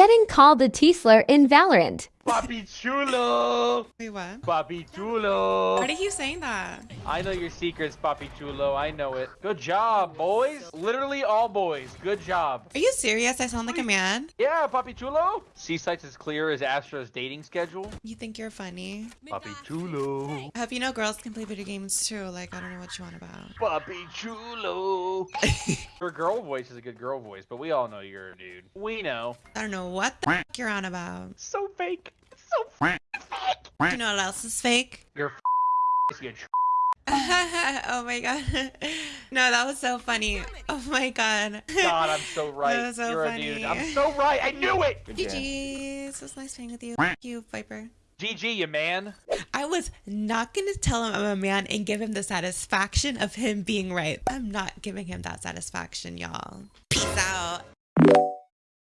Getting called a Teasler in Valorant. Papi chulo. Wait, what? Papi chulo. Why do you keep saying that? I know your secrets, Papi chulo. I know it. Good job, boys. Literally all boys. Good job. Are you serious? I sound like a man? Yeah, Papi chulo. Sites as clear as Astra's dating schedule. You think you're funny? Papi chulo. I hope you know girls can play video games too. Like, I don't know what you want about. Papi chulo. Your girl voice is a good girl voice, but we all know you're a dude. We know. I don't know what the f you're on about. So fake. So fake. You know what else is fake? You're you oh my god. No, that was so funny. Oh my god. God, I'm so right. That was so You're funny. a dude. I'm so right. I knew it. GG's. It was nice playing with you. Thank you, Viper. GG, you man. I was not going to tell him I'm a man and give him the satisfaction of him being right. I'm not giving him that satisfaction, y'all. Peace out.